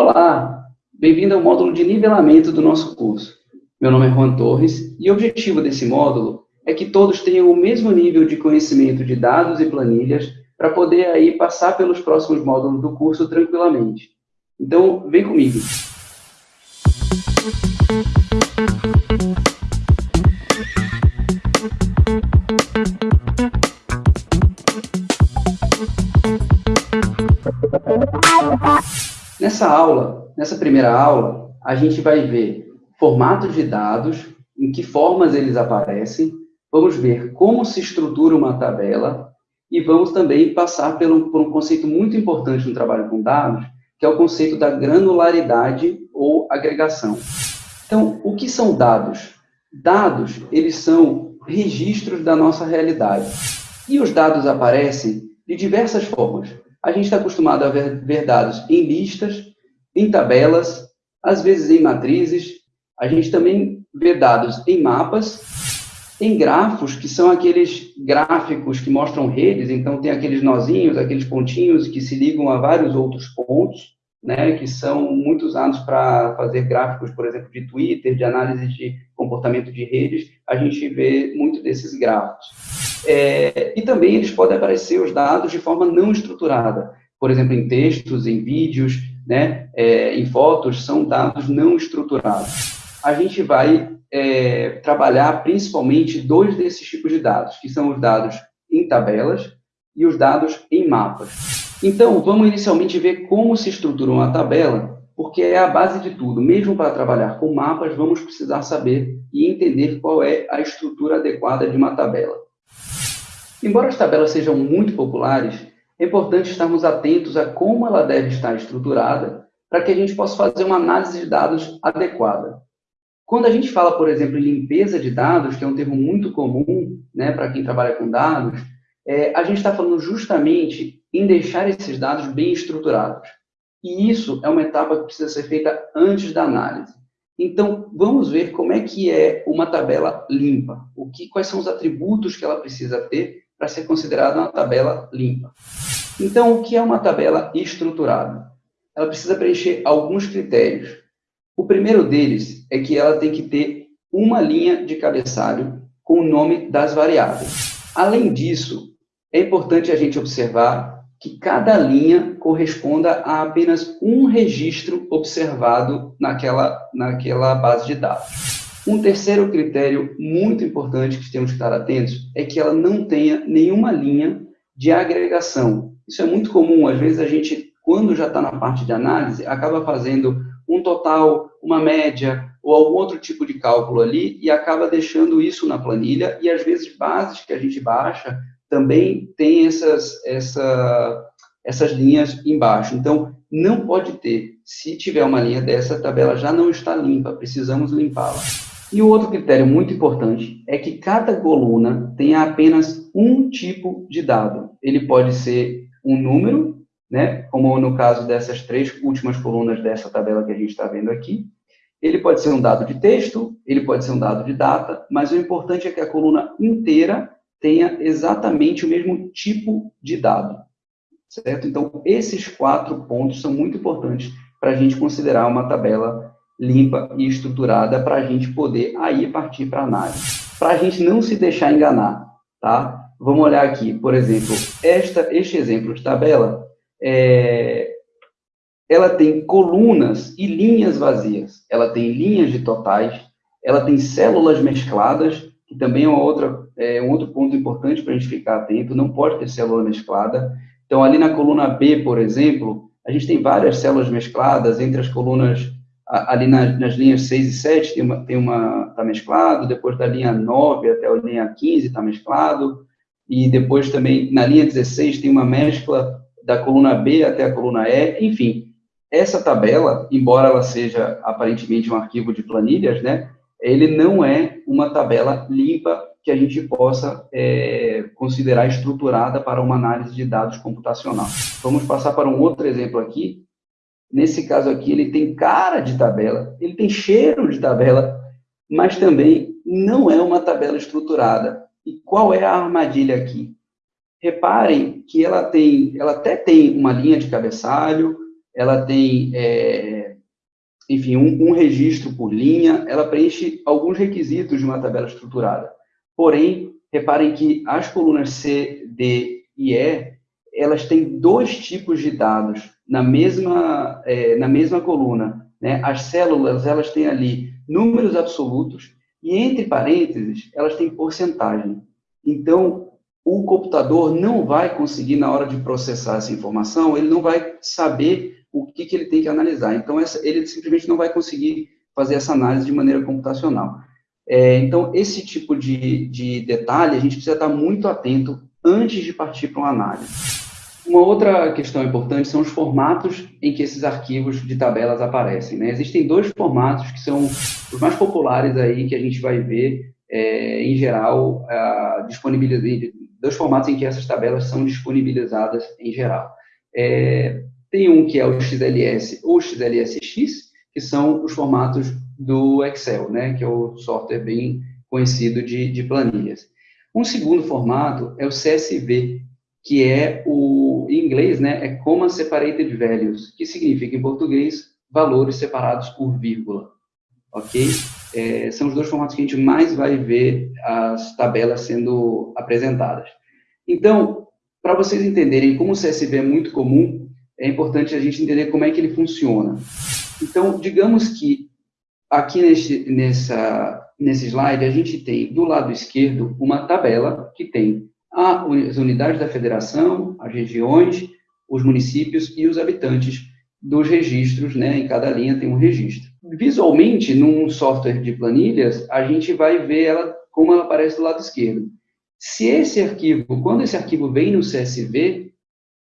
Olá, bem-vindo ao módulo de nivelamento do nosso curso. Meu nome é Juan Torres e o objetivo desse módulo é que todos tenham o mesmo nível de conhecimento de dados e planilhas para poder aí passar pelos próximos módulos do curso tranquilamente. Então, vem comigo. Nessa aula, nessa primeira aula, a gente vai ver formatos de dados, em que formas eles aparecem, vamos ver como se estrutura uma tabela e vamos também passar por um, por um conceito muito importante no trabalho com dados, que é o conceito da granularidade ou agregação. Então, o que são dados? Dados, eles são registros da nossa realidade. E os dados aparecem de diversas formas. A gente está acostumado a ver, ver dados em listas, em tabelas, às vezes em matrizes. A gente também vê dados em mapas, em grafos, que são aqueles gráficos que mostram redes, então tem aqueles nozinhos, aqueles pontinhos que se ligam a vários outros pontos, né, que são muito usados para fazer gráficos, por exemplo, de Twitter, de análise de comportamento de redes, a gente vê muito desses gráficos. É, e também eles podem aparecer os dados de forma não estruturada, por exemplo, em textos, em vídeos, né, é, em fotos, são dados não estruturados. A gente vai é, trabalhar principalmente dois desses tipos de dados, que são os dados em tabelas e os dados em mapas. Então, vamos inicialmente ver como se estrutura uma tabela, porque é a base de tudo. Mesmo para trabalhar com mapas, vamos precisar saber e entender qual é a estrutura adequada de uma tabela. Embora as tabelas sejam muito populares, é importante estarmos atentos a como ela deve estar estruturada para que a gente possa fazer uma análise de dados adequada. Quando a gente fala, por exemplo, em limpeza de dados, que é um termo muito comum né, para quem trabalha com dados, é, a gente está falando justamente em deixar esses dados bem estruturados. E isso é uma etapa que precisa ser feita antes da análise. Então, vamos ver como é que é uma tabela limpa. O que, quais são os atributos que ela precisa ter para ser considerada uma tabela limpa. Então, o que é uma tabela estruturada? Ela precisa preencher alguns critérios. O primeiro deles é que ela tem que ter uma linha de cabeçalho com o nome das variáveis. Além disso, é importante a gente observar que cada linha corresponda a apenas um registro observado naquela, naquela base de dados. Um terceiro critério muito importante que temos que estar atentos é que ela não tenha nenhuma linha de agregação. Isso é muito comum, às vezes a gente, quando já está na parte de análise, acaba fazendo um total, uma média ou algum outro tipo de cálculo ali e acaba deixando isso na planilha e às vezes bases que a gente baixa também tem essas, essa, essas linhas embaixo. Então, não pode ter. Se tiver uma linha dessa, a tabela já não está limpa, precisamos limpá-la. E o outro critério muito importante é que cada coluna tenha apenas um tipo de dado. Ele pode ser um número, né, como no caso dessas três últimas colunas dessa tabela que a gente está vendo aqui. Ele pode ser um dado de texto, ele pode ser um dado de data, mas o importante é que a coluna inteira tenha exatamente o mesmo tipo de dado. Certo? Então, esses quatro pontos são muito importantes para a gente considerar uma tabela limpa e estruturada para a gente poder aí partir para análise. Para a gente não se deixar enganar, tá? Vamos olhar aqui, por exemplo, esta, este exemplo de tabela, é, ela tem colunas e linhas vazias. Ela tem linhas de totais, ela tem células mescladas, que também é, uma outra, é um outro ponto importante para a gente ficar atento, não pode ter célula mesclada. Então, ali na coluna B, por exemplo, a gente tem várias células mescladas entre as colunas ali nas, nas, linhas 6 e 7 tem uma, tem uma, tá mesclado, depois da linha 9 até a linha 15 está mesclado, e depois também na linha 16 tem uma mescla da coluna B até a coluna E, enfim, essa tabela, embora ela seja aparentemente um arquivo de planilhas, né, ele não é uma tabela limpa que a gente possa é, considerar estruturada para uma análise de dados computacional. Vamos passar para um outro exemplo aqui, Nesse caso aqui, ele tem cara de tabela, ele tem cheiro de tabela, mas também não é uma tabela estruturada. E qual é a armadilha aqui? Reparem que ela tem, ela até tem uma linha de cabeçalho, ela tem, é, enfim, um, um registro por linha, ela preenche alguns requisitos de uma tabela estruturada. Porém, reparem que as colunas C, D e E, elas têm dois tipos de dados na mesma, é, na mesma coluna. Né? As células, elas têm ali números absolutos e, entre parênteses, elas têm porcentagem. Então, o computador não vai conseguir, na hora de processar essa informação, ele não vai saber o que, que ele tem que analisar. Então, essa, ele simplesmente não vai conseguir fazer essa análise de maneira computacional. É, então, esse tipo de, de detalhe, a gente precisa estar muito atento antes de partir para uma análise. Uma outra questão importante são os formatos em que esses arquivos de tabelas aparecem. Né? Existem dois formatos que são os mais populares aí que a gente vai ver, é, em geral, disponibilizados, dois formatos em que essas tabelas são disponibilizadas em geral. É, tem um que é o XLS ou XLSX, que são os formatos do Excel, né, que é o software bem conhecido de, de planilhas. Um segundo formato é o CSV, que é o, em inglês, né, é Comma Separated Values, que significa, em português, valores separados por vírgula, ok? É, são os dois formatos que a gente mais vai ver as tabelas sendo apresentadas. Então, para vocês entenderem como o CSV é muito comum, é importante a gente entender como é que ele funciona. Então, digamos que aqui nesse, nessa, nesse slide, a gente tem do lado esquerdo uma tabela que tem as unidades da federação, as regiões, os municípios e os habitantes dos registros, né? Em cada linha tem um registro. Visualmente, num software de planilhas, a gente vai ver ela como ela aparece do lado esquerdo. Se esse arquivo, quando esse arquivo vem no CSV,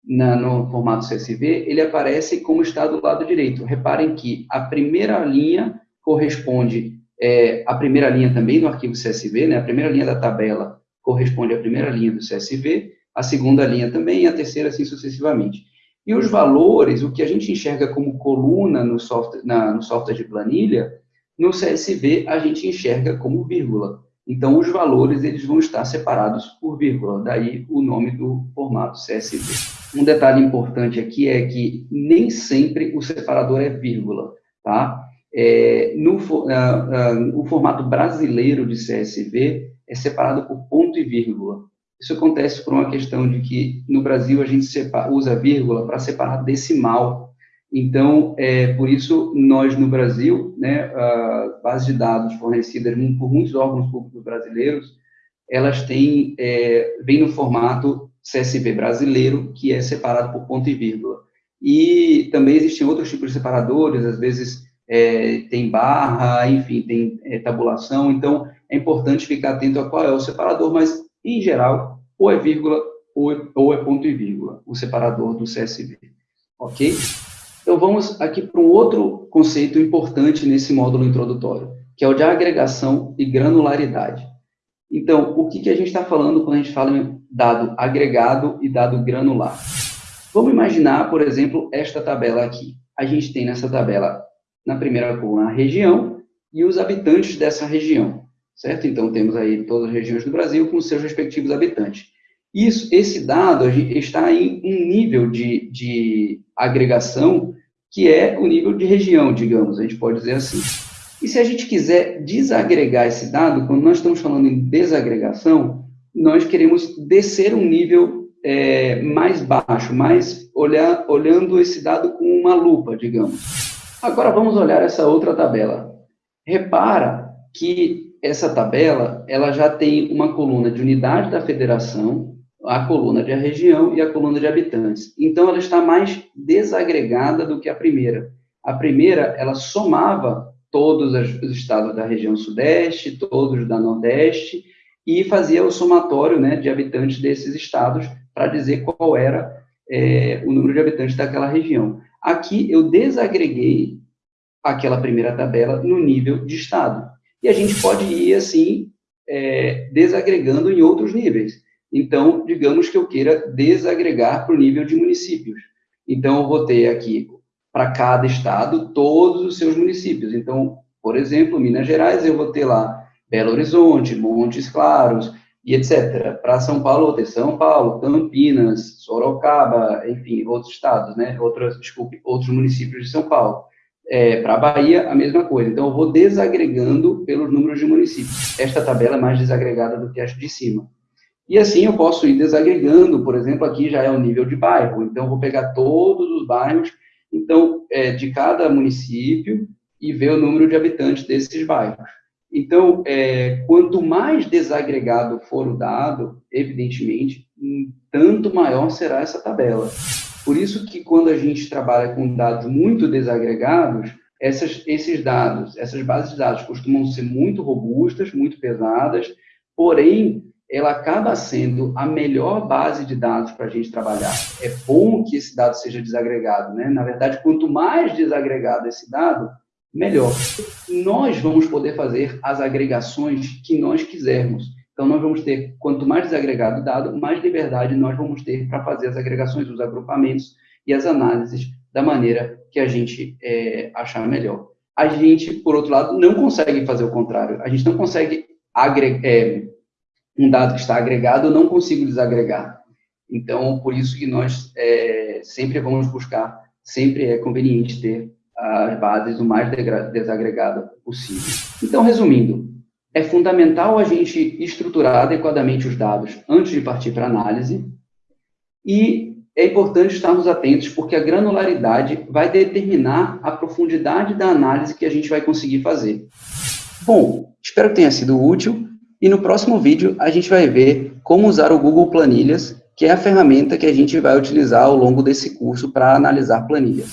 na, no formato CSV, ele aparece como está do lado direito. Reparem que a primeira linha corresponde é, à primeira linha também do arquivo CSV, né? a primeira linha da tabela corresponde à primeira linha do CSV, a segunda linha também, e a terceira assim sucessivamente. E os valores, o que a gente enxerga como coluna no software, na, no software de planilha, no CSV a gente enxerga como vírgula. Então, os valores eles vão estar separados por vírgula, daí o nome do formato CSV. Um detalhe importante aqui é que nem sempre o separador é vírgula, tá? É, no uh, uh, o formato brasileiro de CSV é separado por ponto e vírgula. Isso acontece por uma questão de que no Brasil a gente separa, usa vírgula para separar decimal então, é, por isso, nós no Brasil, né, a base de dados fornecidas por muitos órgãos públicos brasileiros, elas têm, é, vem no formato CSV brasileiro, que é separado por ponto e vírgula. E também existem outros tipos de separadores, às vezes é, tem barra, enfim, tem é, tabulação, então é importante ficar atento a qual é o separador, mas, em geral, ou é vírgula ou é, ou é ponto e vírgula, o separador do CSV, ok? Então, vamos aqui para um outro conceito importante nesse módulo introdutório, que é o de agregação e granularidade. Então, o que, que a gente está falando quando a gente fala em dado agregado e dado granular? Vamos imaginar, por exemplo, esta tabela aqui. A gente tem nessa tabela, na primeira coluna, a região e os habitantes dessa região, certo? Então, temos aí todas as regiões do Brasil com seus respectivos habitantes. Isso, esse dado está em um nível de, de agregação que é o nível de região, digamos, a gente pode dizer assim. E se a gente quiser desagregar esse dado, quando nós estamos falando em desagregação, nós queremos descer um nível é, mais baixo, mais olhar, olhando esse dado com uma lupa, digamos. Agora vamos olhar essa outra tabela. Repara que essa tabela ela já tem uma coluna de unidade da federação, a coluna de região e a coluna de habitantes. Então, ela está mais desagregada do que a primeira. A primeira, ela somava todos os estados da região sudeste, todos da nordeste, e fazia o somatório né, de habitantes desses estados para dizer qual era é, o número de habitantes daquela região. Aqui, eu desagreguei aquela primeira tabela no nível de estado. E a gente pode ir, assim, é, desagregando em outros níveis. Então, digamos que eu queira desagregar para o nível de municípios. Então, eu vou ter aqui, para cada estado, todos os seus municípios. Então, por exemplo, Minas Gerais, eu vou ter lá Belo Horizonte, Montes Claros, e etc. Para São Paulo, ter São Paulo, Campinas, Sorocaba, enfim, outros estados, né? Outros, desculpe, outros municípios de São Paulo. É, para a Bahia, a mesma coisa. Então, eu vou desagregando pelos números de municípios. Esta tabela é mais desagregada do que esta de cima. E assim eu posso ir desagregando, por exemplo, aqui já é o nível de bairro, então eu vou pegar todos os bairros, então, é, de cada município, e ver o número de habitantes desses bairros. Então, é, quanto mais desagregado for o dado, evidentemente, tanto maior será essa tabela. Por isso que quando a gente trabalha com dados muito desagregados, essas, esses dados, essas bases de dados costumam ser muito robustas, muito pesadas, porém, ela acaba sendo a melhor base de dados para a gente trabalhar. É bom que esse dado seja desagregado, né? Na verdade, quanto mais desagregado esse dado, melhor. Nós vamos poder fazer as agregações que nós quisermos. Então, nós vamos ter, quanto mais desagregado o dado, mais liberdade nós vamos ter para fazer as agregações, os agrupamentos e as análises da maneira que a gente é, achar melhor. A gente, por outro lado, não consegue fazer o contrário. A gente não consegue é, um dado que está agregado, eu não consigo desagregar. Então, por isso que nós é, sempre vamos buscar, sempre é conveniente ter as bases o mais desagregada possível. Então, resumindo, é fundamental a gente estruturar adequadamente os dados antes de partir para análise e é importante estarmos atentos porque a granularidade vai determinar a profundidade da análise que a gente vai conseguir fazer. Bom, espero que tenha sido útil e no próximo vídeo a gente vai ver como usar o Google Planilhas, que é a ferramenta que a gente vai utilizar ao longo desse curso para analisar planilhas.